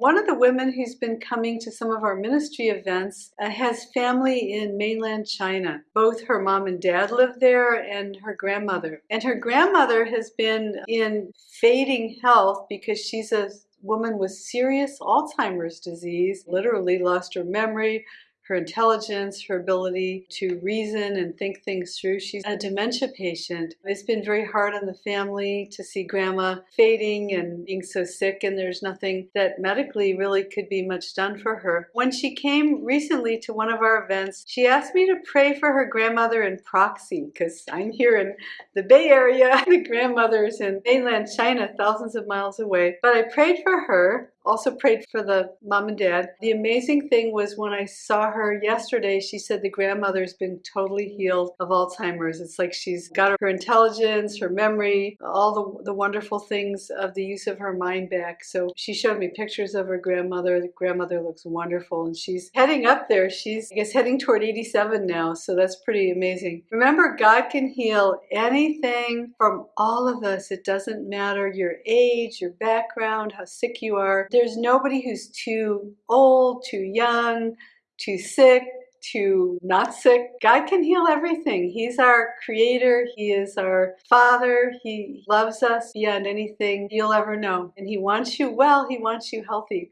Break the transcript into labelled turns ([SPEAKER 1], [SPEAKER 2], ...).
[SPEAKER 1] One of the women who's been coming to some of our ministry events uh, has family in mainland China. Both her mom and dad live there and her grandmother. And her grandmother has been in fading health because she's a woman with serious Alzheimer's disease, literally lost her memory, her intelligence, her ability to reason and think things through. She's a dementia patient. It's been very hard on the family to see grandma fading and being so sick and there's nothing that medically really could be much done for her. When she came recently to one of our events, she asked me to pray for her grandmother in proxy because I'm here in the Bay Area. the grandmother's in mainland China, thousands of miles away. But I prayed for her also prayed for the mom and dad. The amazing thing was when I saw her yesterday, she said the grandmother's been totally healed of Alzheimer's. It's like she's got her intelligence, her memory, all the, the wonderful things of the use of her mind back. So she showed me pictures of her grandmother. The grandmother looks wonderful and she's heading up there. She's, I guess, heading toward 87 now. So that's pretty amazing. Remember, God can heal anything from all of us. It doesn't matter your age, your background, how sick you are there's nobody who's too old, too young, too sick, too not sick. God can heal everything. He's our creator. He is our father. He loves us beyond anything you'll ever know. And he wants you well. He wants you healthy.